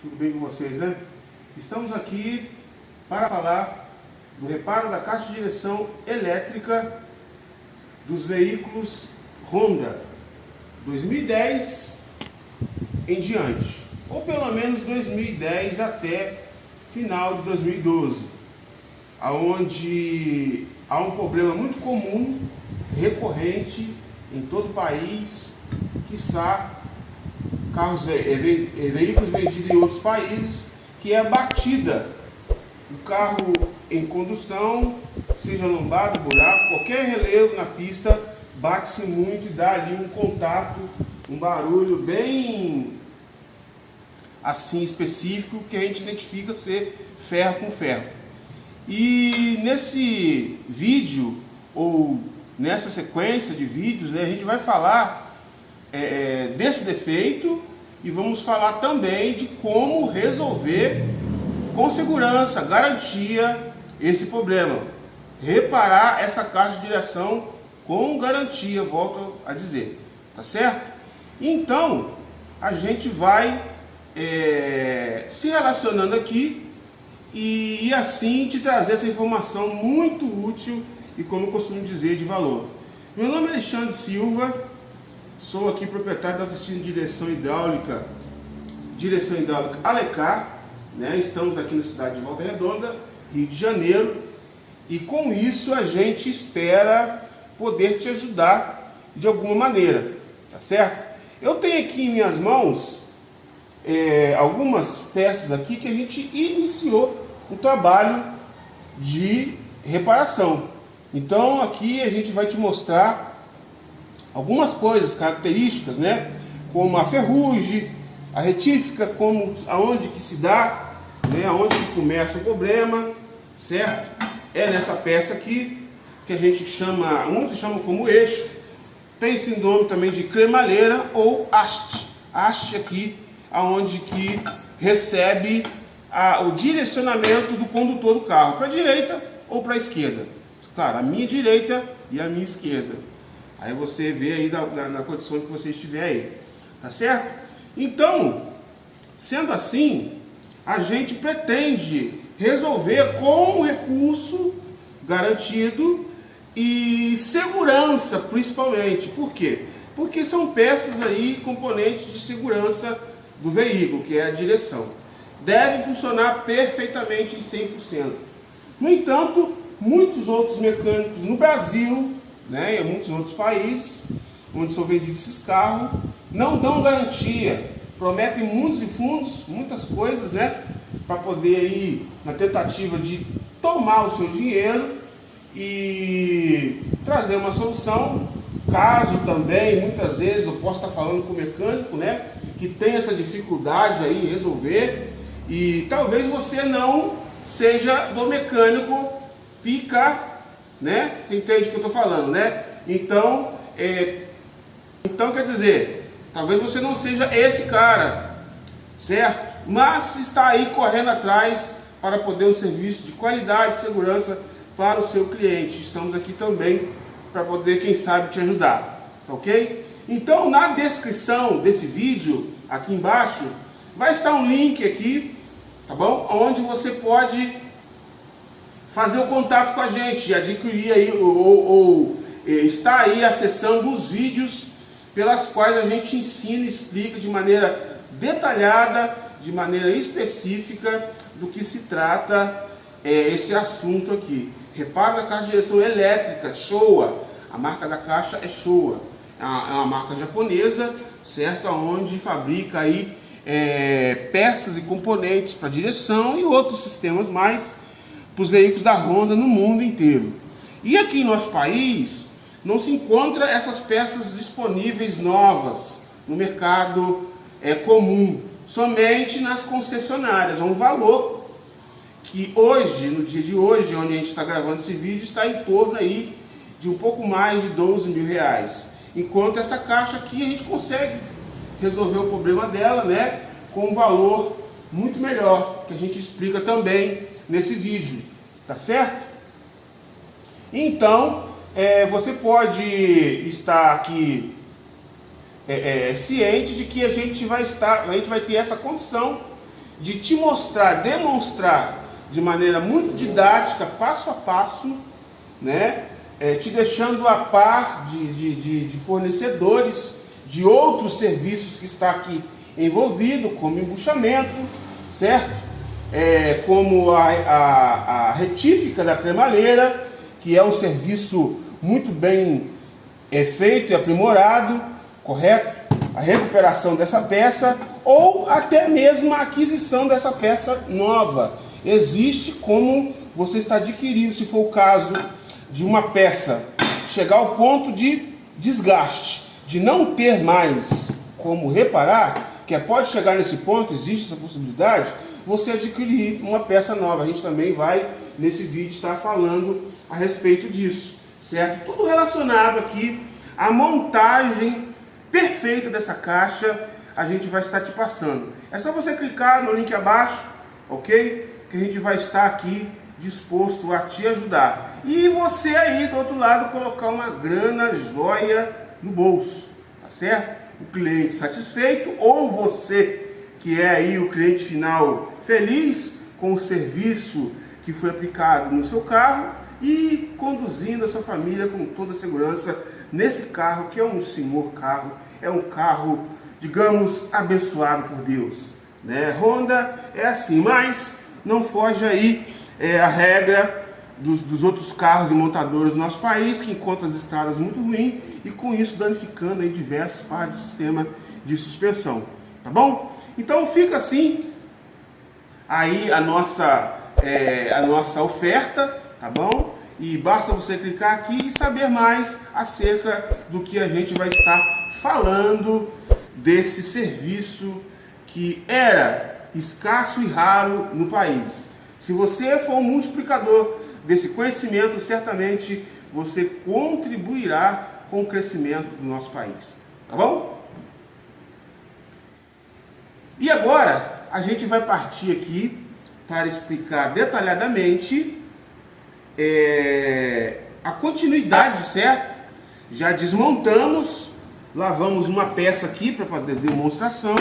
tudo bem com vocês, né? Estamos aqui para falar do reparo da caixa de direção elétrica dos veículos Honda 2010 em diante, ou pelo menos 2010 até final de 2012, aonde há um problema muito comum, recorrente em todo o país, quiçá carros, veículos vendidos em outros países, que é a batida. O carro em condução, seja lombado, buraco, qualquer relevo na pista, bate-se muito e dá ali um contato, um barulho bem assim específico que a gente identifica ser ferro com ferro. E nesse vídeo, ou nessa sequência de vídeos, né, a gente vai falar é, é, desse defeito e vamos falar também de como resolver com segurança, garantia, esse problema. Reparar essa caixa de direção com garantia, volto a dizer, tá certo? Então, a gente vai é, se relacionando aqui e, e assim te trazer essa informação muito útil e, como eu costumo dizer, de valor. Meu nome é Alexandre Silva, Sou aqui proprietário da oficina de direção hidráulica, direção hidráulica Alecar, né? Estamos aqui na cidade de Volta Redonda, Rio de Janeiro, e com isso a gente espera poder te ajudar de alguma maneira, tá certo? Eu tenho aqui em minhas mãos é, algumas peças aqui que a gente iniciou um trabalho de reparação. Então aqui a gente vai te mostrar algumas coisas, características, né? Como a ferrugem, a retífica, como aonde que se dá, né? Aonde que começa o problema, certo? É nessa peça aqui que a gente chama, muitos chamam como eixo. Tem esse nome também de cremalheira ou haste. Haste aqui, aonde que recebe a, o direcionamento do condutor do carro, para a direita ou para a esquerda. Claro, a minha direita e a minha esquerda. Aí você vê aí na, condição que você estiver aí. Tá certo? Então, sendo assim, a gente pretende resolver com um recurso garantido e segurança principalmente. Por quê? Porque são peças aí, componentes de segurança do veículo, que é a direção. Deve funcionar perfeitamente em 100%. No entanto, muitos outros mecânicos no Brasil né, em muitos outros países, onde são vendidos esses carros, não dão garantia, prometem mundos e fundos, muitas coisas, né, para poder ir na tentativa de tomar o seu dinheiro e trazer uma solução. Caso também, muitas vezes, eu posso estar falando com o mecânico, né, que tem essa dificuldade aí em resolver e talvez você não seja do mecânico pica né? Você entende o que eu estou falando, né? Então, é, então quer dizer, talvez você não seja esse cara, certo? Mas está aí correndo atrás para poder um serviço de qualidade e segurança para o seu cliente. Estamos aqui também para poder, quem sabe, te ajudar, ok? Então, na descrição desse vídeo, aqui embaixo, vai estar um link aqui, tá bom? Onde você pode fazer o contato com a gente, adquirir aí ou, ou, ou eh, estar aí acessando os vídeos pelas quais a gente ensina e explica de maneira detalhada, de maneira específica do que se trata é, esse assunto aqui. Reparo da caixa de direção elétrica, Showa. A marca da caixa é Showa. É uma, é uma marca japonesa, certo? Onde fabrica aí é, peças e componentes para direção e outros sistemas mais para os veículos da Honda no mundo inteiro. E aqui em nosso país não se encontra essas peças disponíveis novas no mercado é, comum, somente nas concessionárias. É um valor que hoje, no dia de hoje, onde a gente está gravando esse vídeo, está em torno aí de um pouco mais de 12 mil reais. Enquanto essa caixa aqui a gente consegue resolver o problema dela, né, com um valor muito melhor, que a gente explica também nesse vídeo, tá certo? Então, é, você pode estar aqui é, é, ciente de que a gente vai estar, a gente vai ter essa condição de te mostrar, demonstrar de maneira muito didática, passo a passo, né? É, te deixando a par de, de, de, de, fornecedores de outros serviços que está aqui envolvido, como embuchamento, certo? É, como a, a, a retífica da cremalheira, que é um serviço muito bem é, feito e aprimorado, correto? A recuperação dessa peça ou até mesmo a aquisição dessa peça nova. Existe como você está adquirindo, se for o caso de uma peça chegar ao ponto de desgaste, de não ter mais como reparar, que pode chegar nesse ponto, existe essa possibilidade, você adquirir uma peça nova. A gente também vai, nesse vídeo, estar falando a respeito disso, certo? Tudo relacionado aqui à montagem perfeita dessa caixa, a gente vai estar te passando. É só você clicar no link abaixo, ok? Que a gente vai estar aqui disposto a te ajudar. E você aí do outro lado colocar uma grana joia no bolso, tá certo? O cliente satisfeito ou você que é aí o cliente final feliz com o serviço que foi aplicado no seu carro e conduzindo a sua família com toda a segurança nesse carro que é um senhor carro, é um carro, digamos, abençoado por Deus. Né? Honda é assim, mas não foge aí é, a regra dos, dos, outros carros e montadores do nosso país, que encontram as estradas muito ruins e com isso danificando aí diversos partes do sistema de suspensão. Tá bom? Então fica assim aí a nossa, é, a nossa oferta, tá bom? E basta você clicar aqui e saber mais acerca do que a gente vai estar falando desse serviço que era escasso e raro no país. Se você for um multiplicador desse conhecimento, certamente você contribuirá com o crescimento do nosso país. Tá bom? E agora a gente vai partir aqui para explicar detalhadamente é, a continuidade, certo? Já desmontamos, lavamos uma peça aqui para fazer demonstração